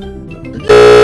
Yeah.